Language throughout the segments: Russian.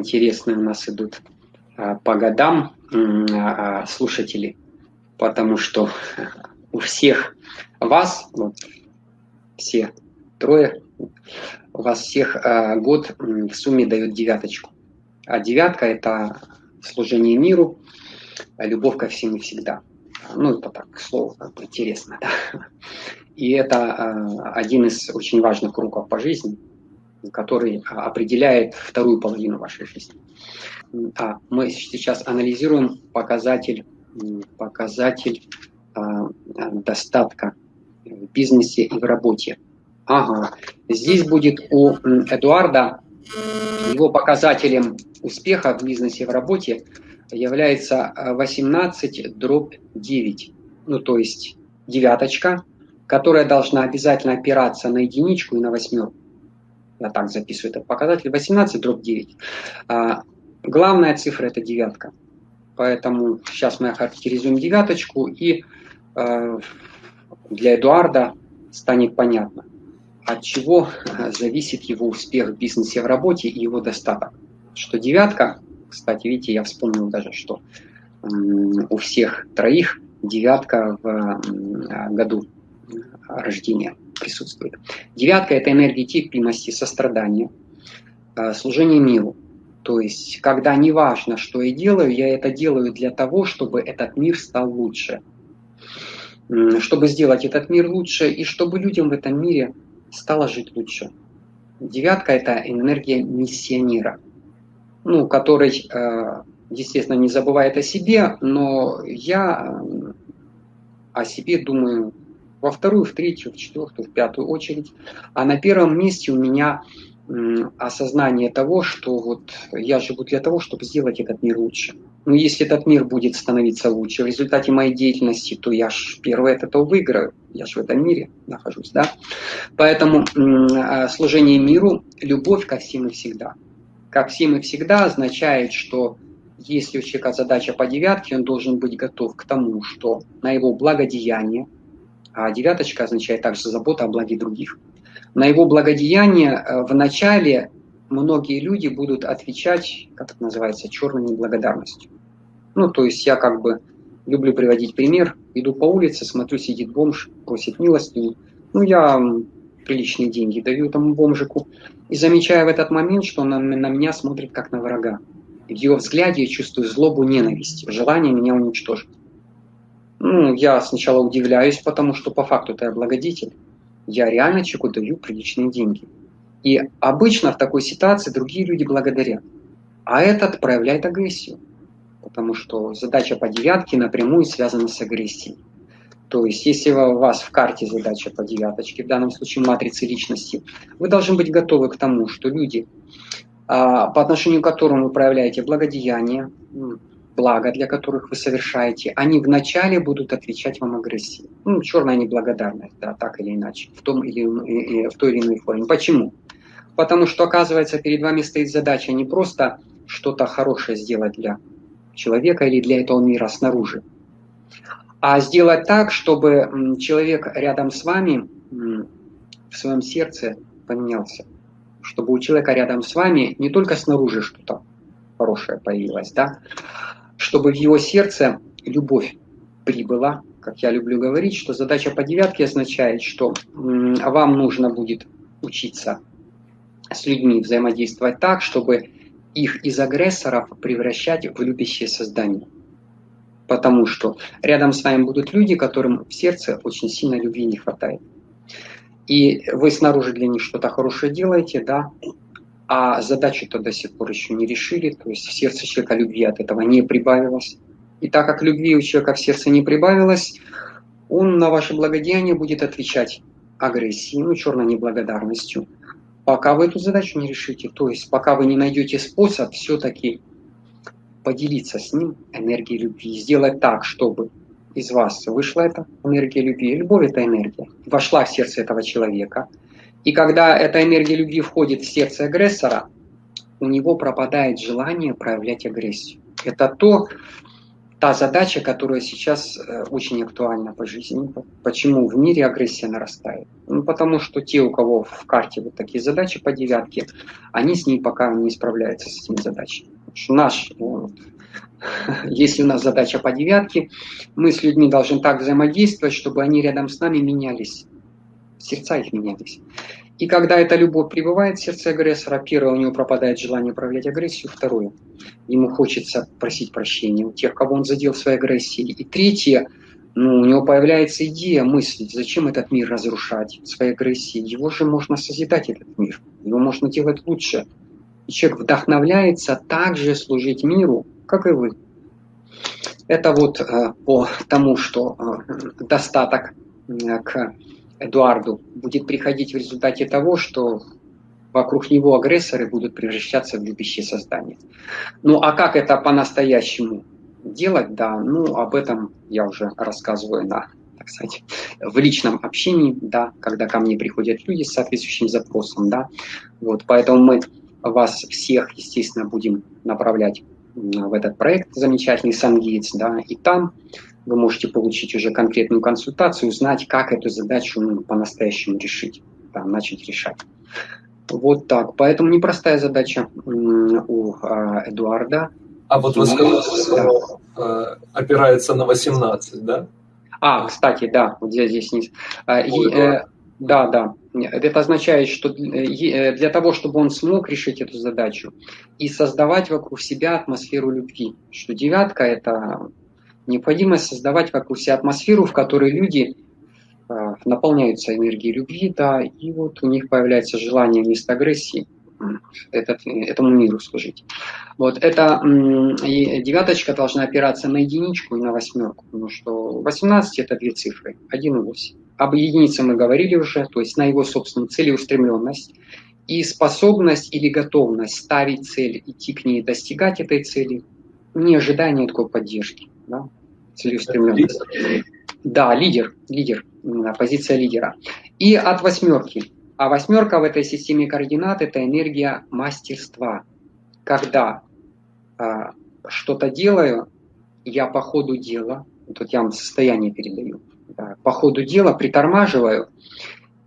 интересные у нас идут а, по годам а, слушатели, потому что у всех вас, вот, все трое, у вас всех год в сумме дает девяточку. А девятка – это служение миру, любовь ко всем и всегда. Ну, это так, слово как бы интересно, да. И это один из очень важных кругов по жизни – который а, определяет вторую половину вашей жизни. А мы сейчас анализируем показатель, показатель а, достатка в бизнесе и в работе. Ага, здесь будет у Эдуарда его показателем успеха в бизнесе и в работе является 18 дробь 9. Ну, то есть девяточка, которая должна обязательно опираться на единичку и на восьмерку я так записываю этот показатель, 18 дробь 9. А, главная цифра это девятка. Поэтому сейчас мы охарактеризуем девяточку, и э, для Эдуарда станет понятно, от чего зависит его успех в бизнесе, в работе и его достаток. Что девятка, кстати, видите, я вспомнил даже, что у всех троих девятка в году рождения присутствует. Девятка – это энергия терпимости, сострадания, э, служение миру. То есть, когда не важно, что я делаю, я это делаю для того, чтобы этот мир стал лучше. Чтобы сделать этот мир лучше и чтобы людям в этом мире стало жить лучше. Девятка – это энергия миссионера, ну, который, э, естественно, не забывает о себе, но я о себе думаю во вторую, в третью, в четвертую, в пятую очередь. А на первом месте у меня осознание того, что вот я живу для того, чтобы сделать этот мир лучше. Но если этот мир будет становиться лучше в результате моей деятельности, то я ж первое от этого выиграю. Я же в этом мире нахожусь, да? Поэтому а, служение миру, любовь ко всем и всегда. Ко всем и всегда означает, что если у человека задача по девятке, он должен быть готов к тому, что на его благодеяние – а девяточка означает также забота о благе других. На его благодеяние э, в начале многие люди будут отвечать, как это называется, черной неблагодарностью. Ну, то есть я как бы люблю приводить пример. Иду по улице, смотрю, сидит бомж, просит милости. Ну, я приличные деньги даю этому бомжику. И замечаю в этот момент, что он на, на меня смотрит как на врага. В его взгляде я чувствую злобу, ненависть, желание меня уничтожить. Ну, я сначала удивляюсь, потому что по факту-то я благодетель. Я реально человеку даю приличные деньги. И обычно в такой ситуации другие люди благодарят. А этот проявляет агрессию. Потому что задача по девятке напрямую связана с агрессией. То есть, если у вас в карте задача по девяточке, в данном случае матрицы личности, вы должны быть готовы к тому, что люди, а, по отношению к которым вы проявляете благодеяние, блага, для которых вы совершаете, они вначале будут отвечать вам агрессией. Ну, черная неблагодарность, да, так или иначе, в, том или, в той или иной форме. Почему? Потому что, оказывается, перед вами стоит задача не просто что-то хорошее сделать для человека или для этого мира снаружи, а сделать так, чтобы человек рядом с вами в своем сердце поменялся. Чтобы у человека рядом с вами не только снаружи что-то хорошее появилось, да, чтобы в его сердце любовь прибыла, как я люблю говорить, что задача по девятке означает, что вам нужно будет учиться с людьми взаимодействовать так, чтобы их из агрессоров превращать в любящее создание. Потому что рядом с вами будут люди, которым в сердце очень сильно любви не хватает. И вы снаружи для них что-то хорошее делаете, да, а задачу-то до сих пор еще не решили, то есть в сердце человека любви от этого не прибавилось. И так как любви у человека в сердце не прибавилось, он на ваше благодеяние будет отвечать агрессией, ну, черной неблагодарностью, пока вы эту задачу не решите. То есть пока вы не найдете способ все-таки поделиться с ним энергией любви, сделать так, чтобы из вас вышла эта энергия любви. Любовь – это энергия. Вошла в сердце этого человека – и когда эта энергия любви входит в сердце агрессора, у него пропадает желание проявлять агрессию. Это то, та задача, которая сейчас э, очень актуальна по жизни. Почему в мире агрессия нарастает? Ну, потому что те, у кого в карте вот такие задачи по девятке, они с ней пока не справляются с этими задачами. Наш, вот, если у нас задача по девятке, мы с людьми должны так взаимодействовать, чтобы они рядом с нами менялись, сердца их менялись. И когда эта любовь прибывает в сердце агрессора, первое, у него пропадает желание проявлять агрессию, второе, ему хочется просить прощения у тех, кого он задел своей агрессией. И третье, ну, у него появляется идея, мыслить, зачем этот мир разрушать своей агрессией. Его же можно созидать, этот мир. Его можно делать лучше. И человек вдохновляется также служить миру, как и вы. Это вот э, по тому, что э, достаток э, к Эдуарду будет приходить в результате того, что вокруг него агрессоры будут превращаться в любящие создания. Ну а как это по-настоящему делать, да, ну об этом я уже рассказываю на, так сказать, в личном общении, да, когда ко мне приходят люди с соответствующим запросом, да, вот, поэтому мы вас всех, естественно, будем направлять в этот проект замечательный Сангейтс, да, и там вы можете получить уже конкретную консультацию, узнать, как эту задачу ну, по-настоящему решить, там, начать решать. Вот так. Поэтому непростая задача у а, Эдуарда. А вот вы сказали, что да. опирается на 18, да? А, кстати, да, вот здесь, здесь не... И, э, да, да. Это означает, что э, для того, чтобы он смог решить эту задачу и создавать вокруг себя атмосферу любви, что девятка – это Необходимо создавать вокруг себя атмосферу, в которой люди э, наполняются энергией любви, да, и вот у них появляется желание вместо агрессии этот, этому миру служить. Вот это и девяточка должна опираться на единичку и на восьмерку, потому что 18 это две цифры, 1 и 8. Об единице мы говорили уже, то есть на его собственную целеустремленность и способность или готовность ставить цель, идти к ней, достигать этой цели, не ожидая никакой поддержки. Да? целеустремленность. Да, лидер, лидер, позиция лидера. И от восьмерки. А восьмерка в этой системе координат – это энергия мастерства. Когда а, что-то делаю, я по ходу дела, тут я вам состояние передаю, да, по ходу дела притормаживаю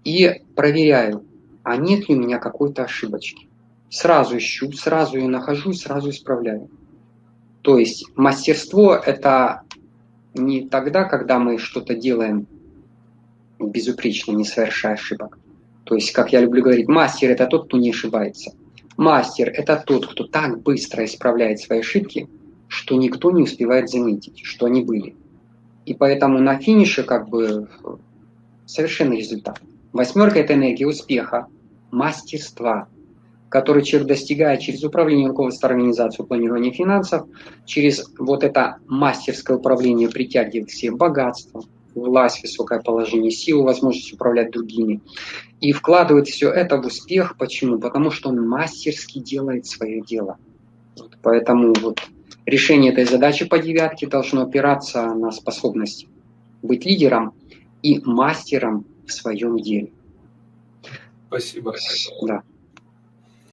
и проверяю, а нет ли у меня какой-то ошибочки. Сразу ищу, сразу ее нахожу, сразу исправляю. То есть мастерство – это не тогда, когда мы что-то делаем безупречно, не совершая ошибок. То есть, как я люблю говорить, мастер – это тот, кто не ошибается. Мастер – это тот, кто так быстро исправляет свои ошибки, что никто не успевает заметить, что они были. И поэтому на финише как бы совершенный результат. Восьмерка – это энергия успеха, мастерства, который человек достигает через управление руководства организацией планирования финансов, через вот это мастерское управление притягивает к себе богатство, власть, высокое положение, силу, возможность управлять другими. И вкладывает все это в успех. Почему? Потому что он мастерски делает свое дело. Вот поэтому вот решение этой задачи по девятке должно опираться на способность быть лидером и мастером в своем деле. Спасибо. Да.